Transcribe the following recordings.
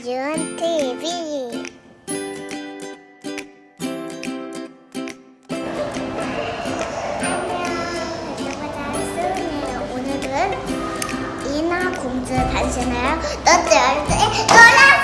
서준 TV 안녕 유튜버자 수은이에요? 오늘은 이나 공주 단신을 너들한테 놀았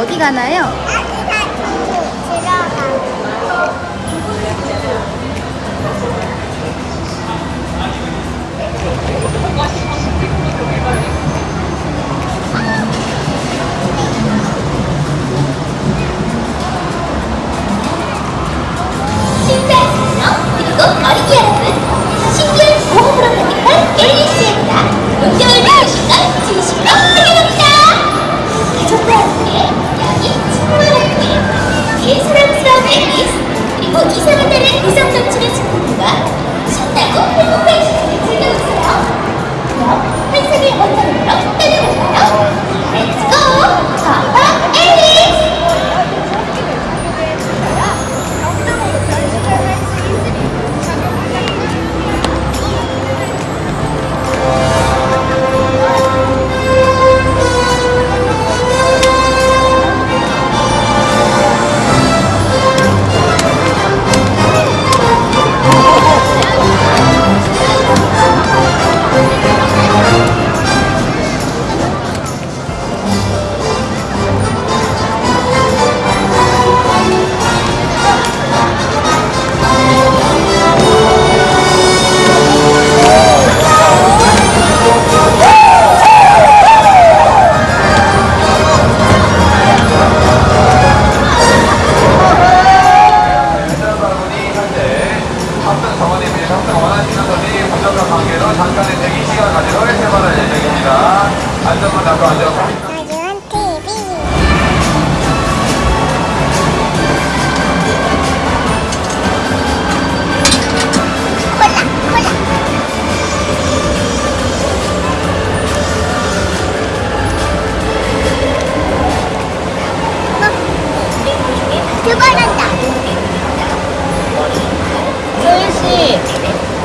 어디 가나요?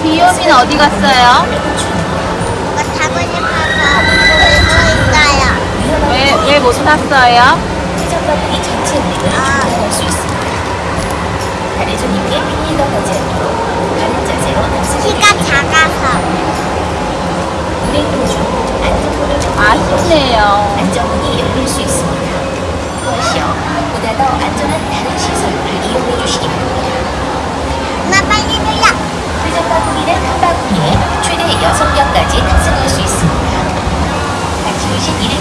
귀요미는 어디 갔어요? 타고 싶어서 울고 있어요. 왜, 왜못 탔어요? 회전바구니 전체 조절할 수 있습니다. 비닐과 거지 않도록 바른 자세로 키가 작아서 운행 도중 안전문을 아쉽네요. 안전문이 열릴 수 있습니다. 무엇이요? 보다 더 안전한 다른 시설을 이용해 주시기 바랍니다. 엄마 빨리 눌러. 회전바구니는 한 바구니에 최대 6명까지 탑승할 수 있습니다. 같이 오신 일행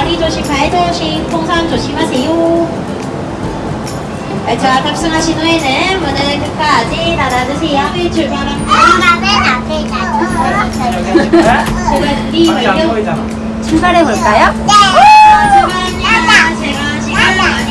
머리 조심, 발 조심, 통상 조심하세요. 네, 자, 탑승하신 후에는 문을 끝까지 닫아주세요. 어, 출발합니다. 출발해볼까요? 네. 출발합니다. 제가 시간을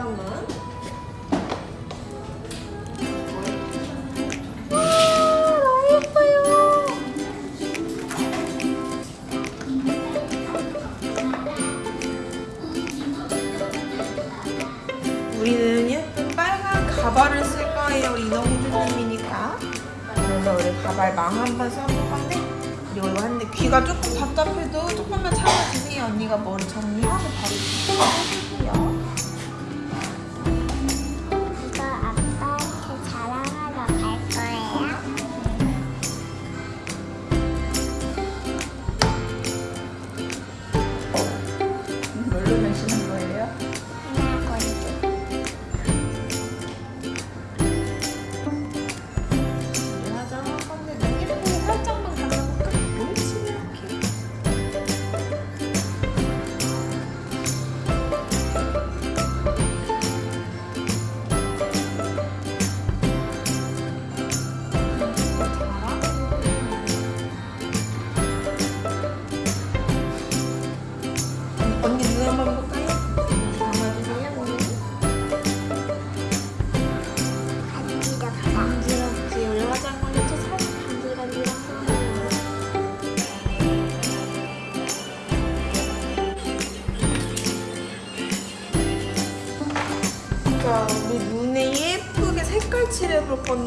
잠깐만. 우리는 예쁜 빨간 가발을 쓸 거예요 인어공주님이니까. 그래서 우리 가발 망 한번 써볼 건데? 그리고 이거 하는데 귀가 조금 답답해도 조금만 참아주세요. 언니가 머리 정리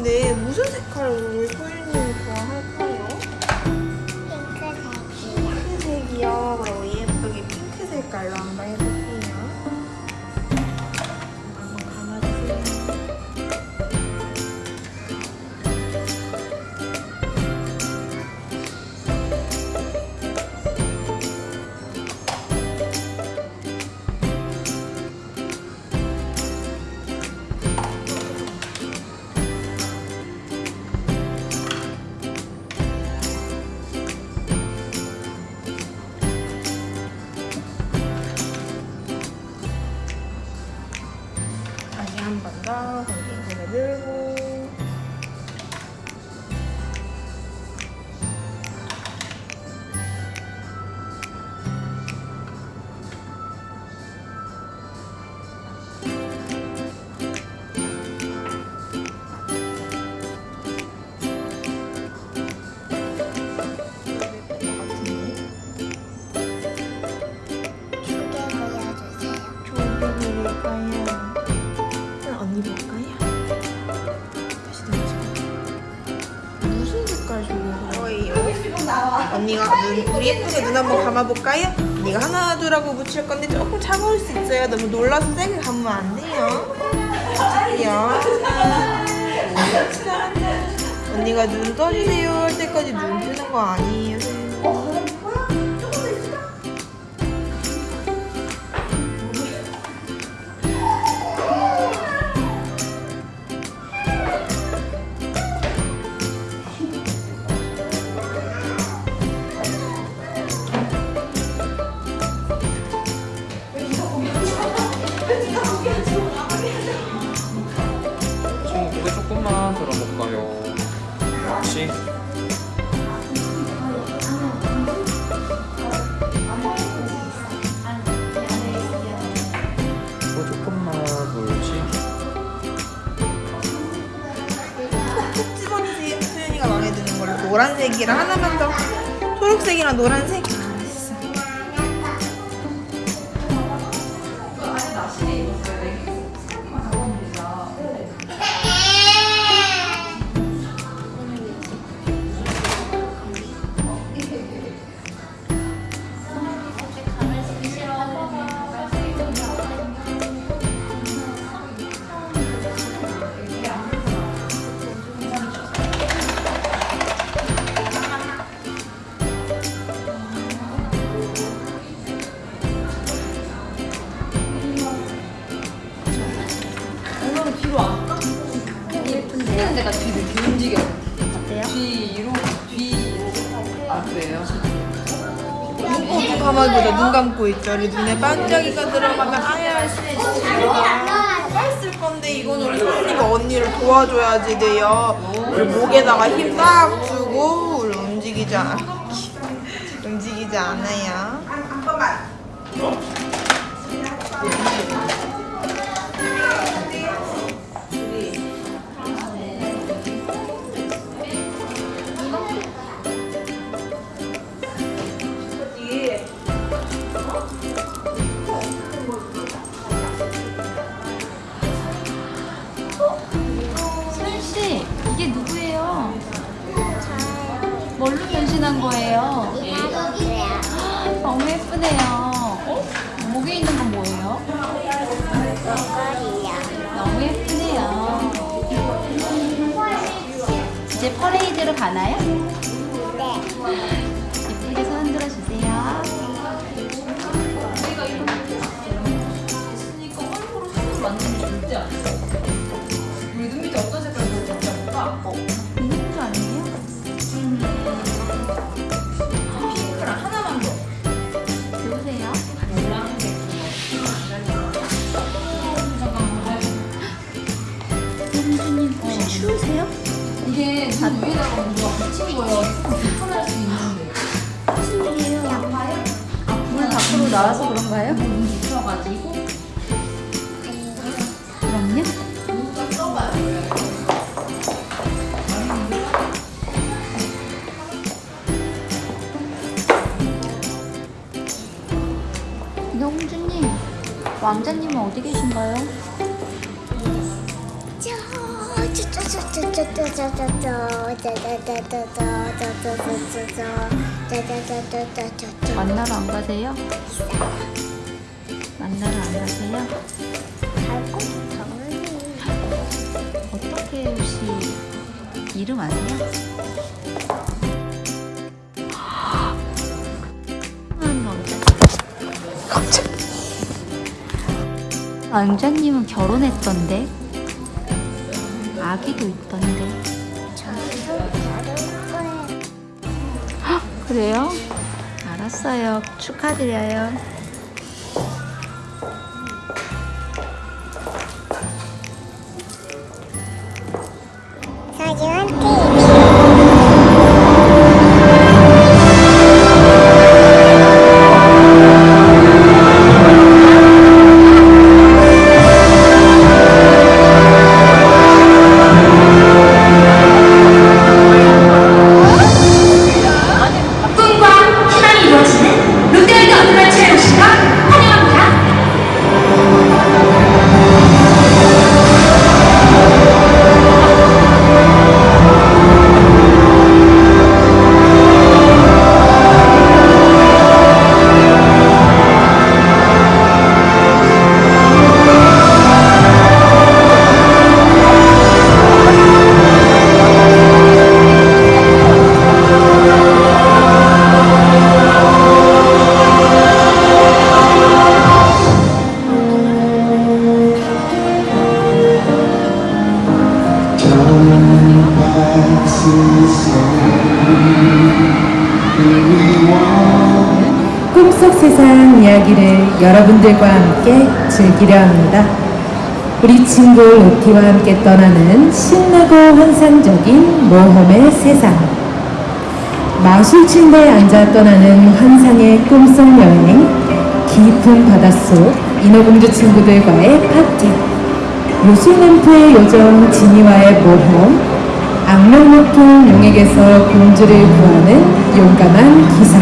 근데 무슨 색깔? 언니가 눈, 우리 예쁘게 눈 한번 감아볼까요? 이거 하나 둘하고 붙일 건데 조금 차가울 수 있어요. 너무 놀라서 세게 감으면 안 돼요. 착해요? 네. 언니가 눈 떠주세요. 할 때까지 눈 뜨는 거 아니에요 혹시? 또 조금만 돌지? 콕 집어주세요. 소연이가 마음에 드는 걸로 노란색이랑 하나만 더 초록색이랑 노란색. 감고 있죠. 우리 눈에 반짝이가 들어가면 아야 씨가 빨쓸 건데 이건 우리 손님이 언니를 도와줘야지 돼요. 우리 목에다가 힘 딱 주고 우리 움직이지 않아. 움직이지 않아요. 소연 변신한 거예요? 이나도야. 너무 예쁘네요. 목에 있는 건 뭐예요? 너무 예쁘네요. 이제 퍼레이드로 가나요? 네. 이게 눈 위에다가 뭔가 붙인 거예요. 불편할 수 있는데. 무슨 일이에요? 물 밖으로 나와서 그런가요? 눈 붙여가지고. 그럼요. 홍주님, 왕자님은 어디 계신가요? 만나러 안 가세요? 만나러 안 가세요? 어떻게 혹시 이름 아세요? 왕자님은 결혼했던데 아기도 있던데. 헉, 그래요? 알았어요. 축하드려요 즐기려 합니다. 우리 친구 로티와 함께 떠나는 신나고 환상적인 모험의 세상. 마술 침대에 앉아 떠나는 환상의 꿈속 여행, 깊은 바닷속 인어공주 친구들과의 파티, 요술램프의 요정 지니와의 모험, 악명 높은 용에게서 공주를 구하는 용감한 기사.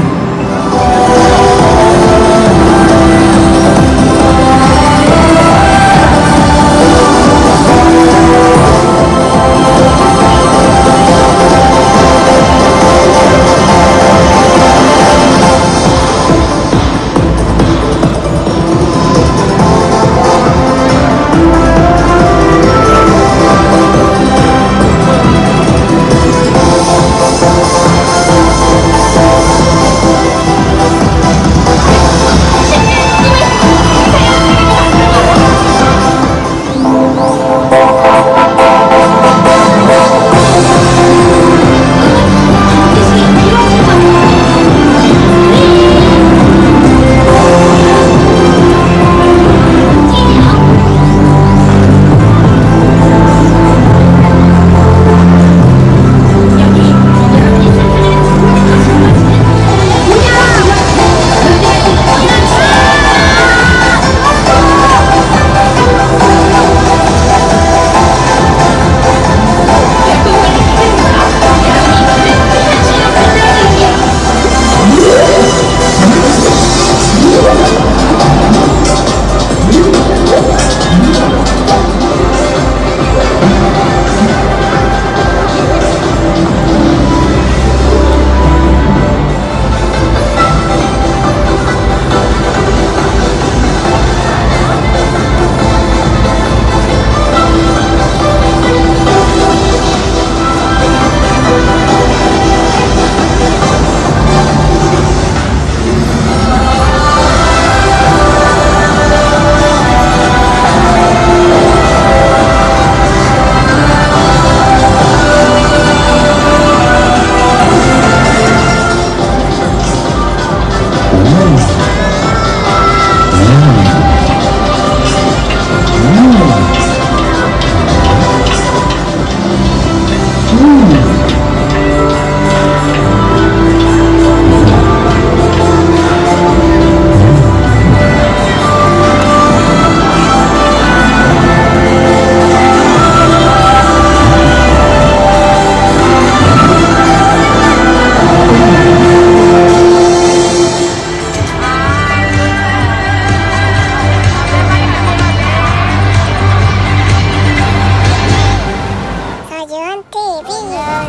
사기원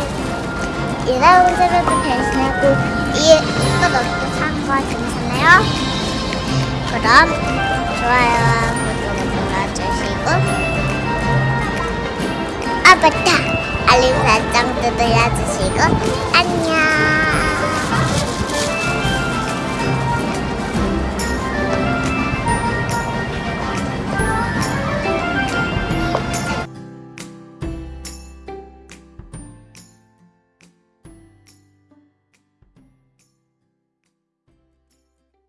TV 이라운드로도 변신하고 이또 너도 사과 괜찮나요? 그럼 좋아요와 구독을 눌러주시고. 아 맞다. 알림 설정도 눌러주시고. 안녕